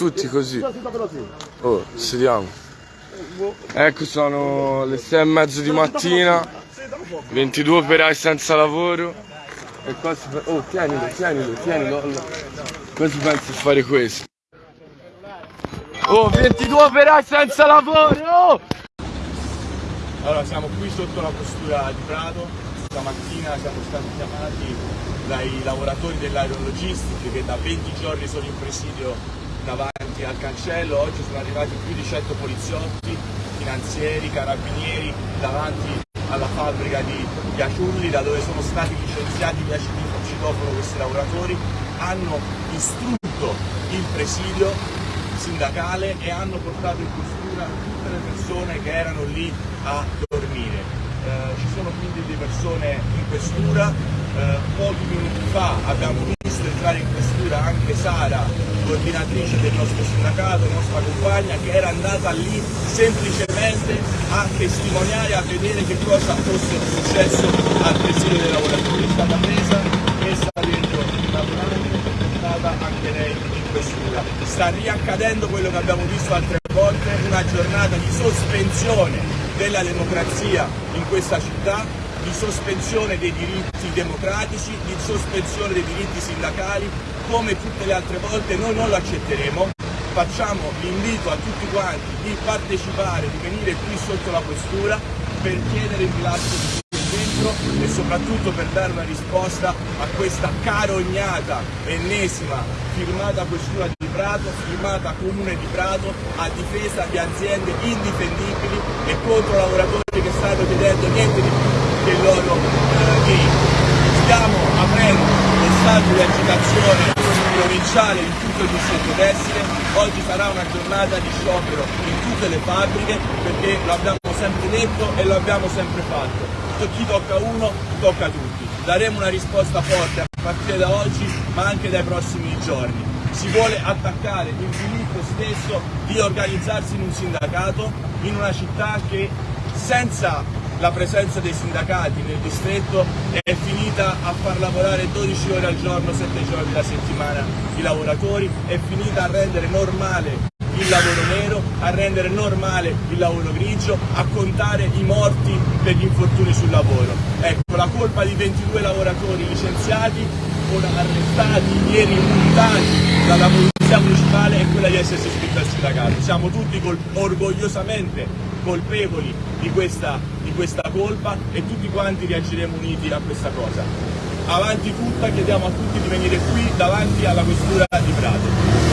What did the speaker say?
tutti così. Oh, sediamo. Ecco, sono le sei e mezzo di mattina, 22 operai senza lavoro. E qua si fa... Oh, tienilo, tienilo, tienilo. Come si pensa a fare questo? Oh, 22 operai senza lavoro! Oh! Allora, siamo qui sotto la postura di Prato, stamattina siamo stati chiamati dai lavoratori dell'aerologistica che da 20 giorni sono in presidio davanti al cancello, oggi sono arrivati più di 100 poliziotti, finanzieri, carabinieri davanti alla fabbrica di Piaciulli da dove sono stati licenziati via citofono questi lavoratori, hanno distrutto il presidio sindacale e hanno portato in questura tutte le persone che erano lì a dormire. Eh, ci sono quindi delle persone in questura, eh, pochi minuti fa abbiamo visto entrare in questura anche Sara, coordinatrice del nostro sindacato, nostra compagna, che era andata lì semplicemente a testimoniare, a vedere che cosa fosse successo al presidio dei lavoratori. È stata presa, messa dentro una portata anche lei in questura. Sta riaccadendo quello che abbiamo visto altre volte, una giornata di sospensione della democrazia in questa città, di sospensione dei diritti democratici, di sospensione dei diritti sindacali, come tutte le altre volte noi non lo accetteremo. Facciamo l'invito a tutti quanti di partecipare, di venire qui sotto la questura per chiedere il rilascio di dentro e soprattutto per dare una risposta a questa carognata ennesima firmata questura di Prato, firmata Comune di Prato a difesa di aziende indifendibili e contro lavoratori che stanno chiedendo niente di più il loro eh, diritto. Stiamo aprendo lo stato di agitazione provinciale in tutto il distretto tessile, oggi sarà una giornata di sciopero in tutte le fabbriche perché lo abbiamo sempre detto e lo abbiamo sempre fatto chi tocca uno, tocca tutti. Daremo una risposta forte a partire da oggi, ma anche dai prossimi giorni. Si vuole attaccare il diritto stesso di organizzarsi in un sindacato in una città che senza la presenza dei sindacati nel distretto è finita a far lavorare 12 ore al giorno, 7 giorni alla settimana i lavoratori, è finita a rendere normale il lavoro nero, a rendere normale il lavoro grigio, a contare i morti per gli infortuni sul lavoro. Ecco, la colpa di 22 lavoratori licenziati, ora arrestati, ieri imputati dalla polizia municipale è quella di essersi iscritti al sindacato. Siamo tutti col orgogliosamente colpevoli di questa, di questa colpa e tutti quanti reagiremo uniti a questa cosa. Avanti tutta, chiediamo a tutti di venire qui davanti alla questura di Prato.